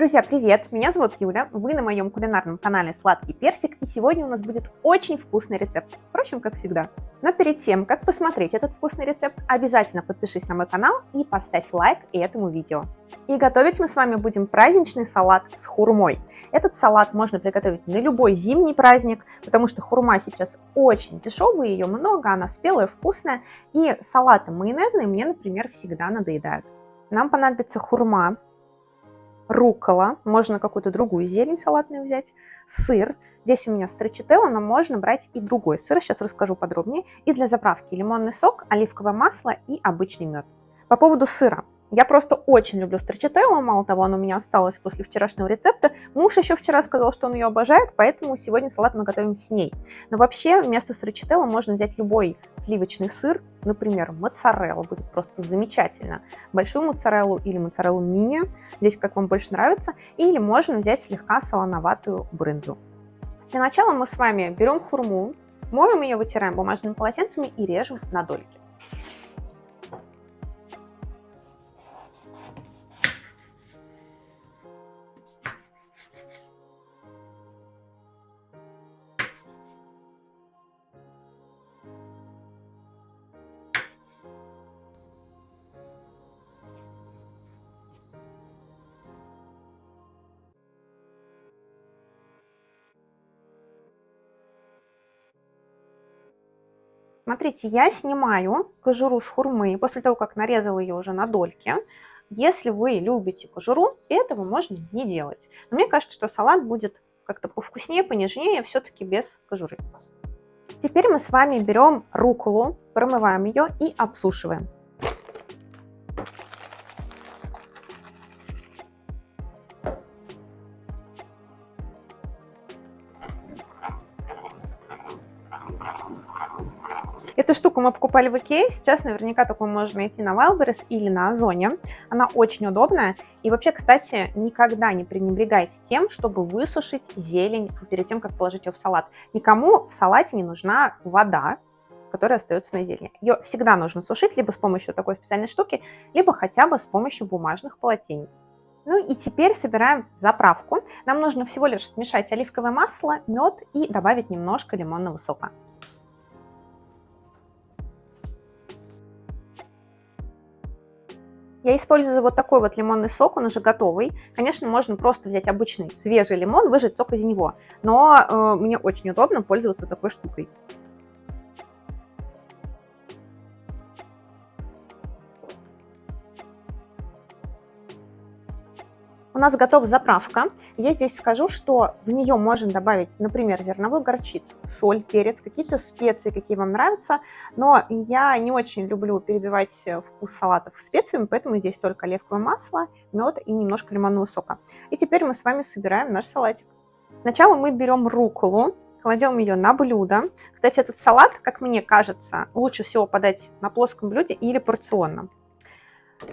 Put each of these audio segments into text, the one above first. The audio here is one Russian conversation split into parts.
Друзья, привет! Меня зовут Юля, вы на моем кулинарном канале Сладкий Персик, и сегодня у нас будет очень вкусный рецепт, впрочем, как всегда. Но перед тем, как посмотреть этот вкусный рецепт, обязательно подпишись на мой канал и поставь лайк этому видео. И готовить мы с вами будем праздничный салат с хурмой. Этот салат можно приготовить на любой зимний праздник, потому что хурма сейчас очень дешевая, ее много, она спелая, вкусная, и салаты майонезные мне, например, всегда надоедают. Нам понадобится хурма, рукола, можно какую-то другую зелень салатную взять, сыр. Здесь у меня строчителло, но можно брать и другой сыр, сейчас расскажу подробнее. И для заправки лимонный сок, оливковое масло и обычный мед. По поводу сыра. Я просто очень люблю строчителло, мало того, оно у меня осталось после вчерашнего рецепта. Муж еще вчера сказал, что он ее обожает, поэтому сегодня салат мы готовим с ней. Но вообще вместо строчителло можно взять любой сливочный сыр, например, моцарелла, будет просто замечательно. Большую моцареллу или моцареллу мини, здесь как вам больше нравится, или можно взять слегка солоноватую брынзу. Для начала мы с вами берем хурму, моем ее, вытираем бумажными полотенцами и режем на дольки. Смотрите, я снимаю кожуру с хурмы после того, как нарезала ее уже на дольки. Если вы любите кожуру, этого можно не делать. Но мне кажется, что салат будет как-то повкуснее, понежнее, все-таки без кожуры. Теперь мы с вами берем руколу, промываем ее и обсушиваем. Эту штуку мы покупали в Икее, сейчас наверняка такую можно найти на Wildberries или на Озоне. Она очень удобная. И вообще, кстати, никогда не пренебрегайте тем, чтобы высушить зелень перед тем, как положить ее в салат. Никому в салате не нужна вода, которая остается на зелени. Ее всегда нужно сушить либо с помощью такой специальной штуки, либо хотя бы с помощью бумажных полотенец. Ну и теперь собираем заправку. Нам нужно всего лишь смешать оливковое масло, мед и добавить немножко лимонного сока. Я использую вот такой вот лимонный сок, он уже готовый. Конечно, можно просто взять обычный свежий лимон, выжать сок из него. Но э, мне очень удобно пользоваться такой штукой. Нас готова заправка. Я здесь скажу, что в нее можно добавить, например, зерновую горчицу, соль, перец, какие-то специи, какие вам нравятся. Но я не очень люблю перебивать вкус салатов специями, поэтому здесь только оливковое масло, мед и немножко лимонного сока. И теперь мы с вами собираем наш салатик. Сначала мы берем руколу, кладем ее на блюдо. Кстати, этот салат, как мне кажется, лучше всего подать на плоском блюде или порционном.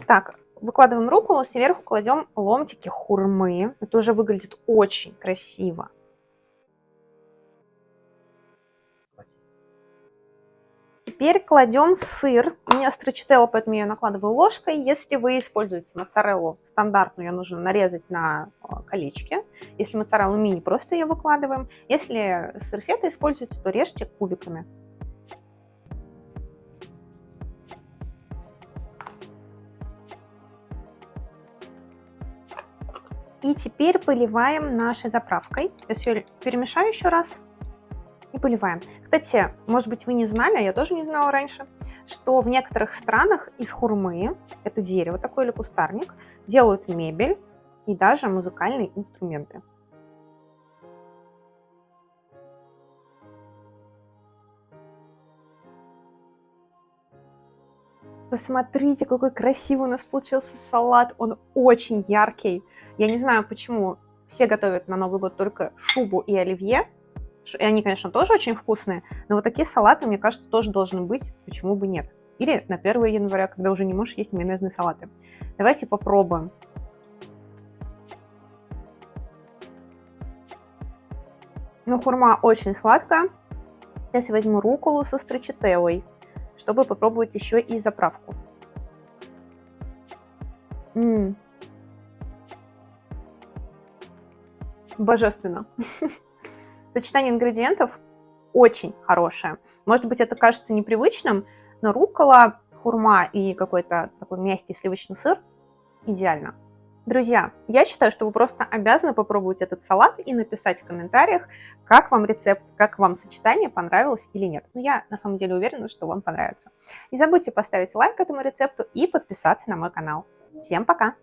Так, Выкладываем руку, сверху кладем ломтики хурмы. Это уже выглядит очень красиво. Теперь кладем сыр. У меня строчителла, поэтому я накладываю ложкой. Если вы используете моцареллу стандартную, ее нужно нарезать на а, колечки. Если моцареллу мини, просто ее выкладываем. Если сыр фета используете, то режьте кубиками. И теперь поливаем нашей заправкой. Сейчас ее перемешаю еще раз и поливаем. Кстати, может быть вы не знали, а я тоже не знала раньше, что в некоторых странах из хурмы, это дерево такое или кустарник, делают мебель и даже музыкальные инструменты. Посмотрите, какой красивый у нас получился салат. Он очень яркий. Я не знаю, почему все готовят на Новый год только шубу и оливье. И они, конечно, тоже очень вкусные, но вот такие салаты, мне кажется, тоже должны быть. Почему бы нет? Или на 1 января, когда уже не можешь есть майонезные салаты. Давайте попробуем. Ну, хурма очень сладкая. Сейчас я возьму руколу со строчителлой, чтобы попробовать еще и заправку. М -м божественно. Сочетание ингредиентов очень хорошее. Может быть, это кажется непривычным, но рукола, хурма и какой-то такой мягкий сливочный сыр идеально. Друзья, я считаю, что вы просто обязаны попробовать этот салат и написать в комментариях, как вам рецепт, как вам сочетание, понравилось или нет. Но я на самом деле уверена, что вам понравится. Не забудьте поставить лайк этому рецепту и подписаться на мой канал. Всем пока!